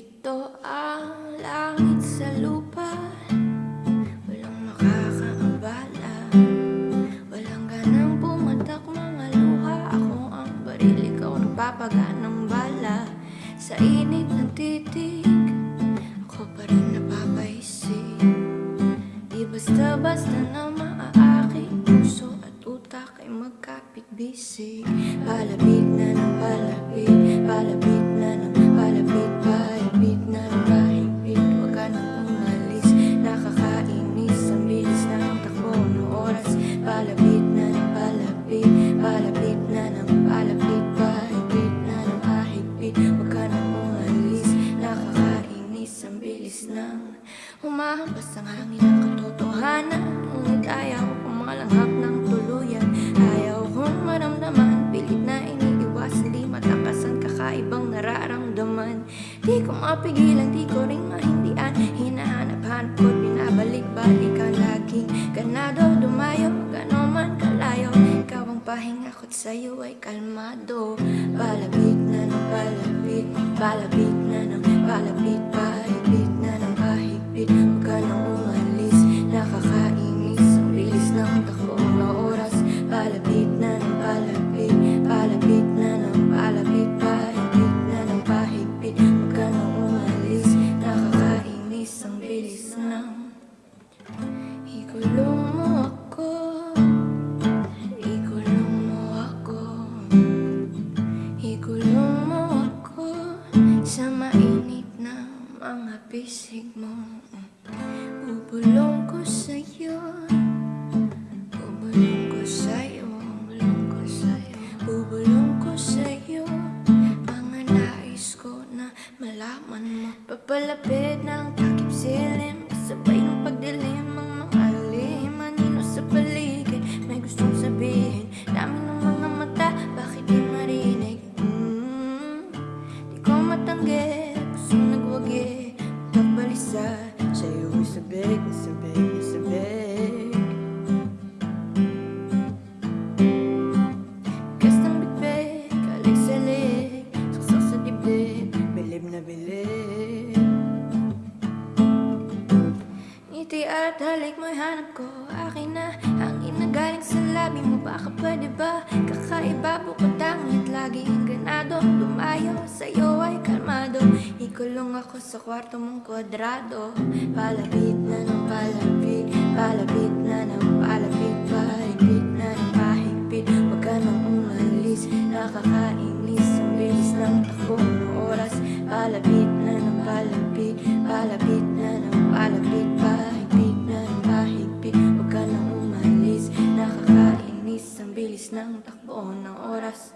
Ito ang langit sa lupa. Walang makakaabala. Walang ganang pumatak mga luha. Ako ang baril, ikaw nagpapaga ng bala. Sa init ng titig Ako pa rin napapaisip. Di basta-basta na maaakit Puso at utak ay magkapit-bisig. Palapit na ng palapit Palapit na ng bilis ng Humahampas ang hangin ng katotohanan. Ngunit ayaw kong malanghap ng tuluyan. Ayaw kong maramdaman. Pilit na iniiwasan Di matakasan kakaibang nararamdaman. Di ko mapigilan, di ko rin mahindian. Hinahanap-hanap ko, binabalik-balikan Laging ganado, dumayo, gano'n man kalayo. Ikaw ang pahinga ko't sa'yo ay kalmado. Palapit na ng palapit Palapit na mga pisig mo. Bubulong ko sa'yo. Bubulong ko sa'yo. Bubulong ko sa'yo. Bubulong ko sa'yo. Mga nais ko na malaman mo. Papalapit ng takip silim. Kasabay ng pagdilim. Ang mga Anino sa paligid. May gustong sabihin Dami ng mga mata. Bakit di marinig? Mm, Di ko matanggi Ngiti at halik mo'y hanap ko. Akin na hangin na galing sa labi mo. Baka pwede ba? Kakaiba bukod tangit Laging ganado Lumayo sa'yo ay kalmado. Ikulong ako sa kwarto mong kwadrado. Palapit na ng palapit Palapit na ng palapit. Pahigpit na ng pahigpit Huwag ka nang umalis. Nakakainis Ang bilis ng takbo ng oras. Palapit Nakakainis Ang bilis ng takbo ng oras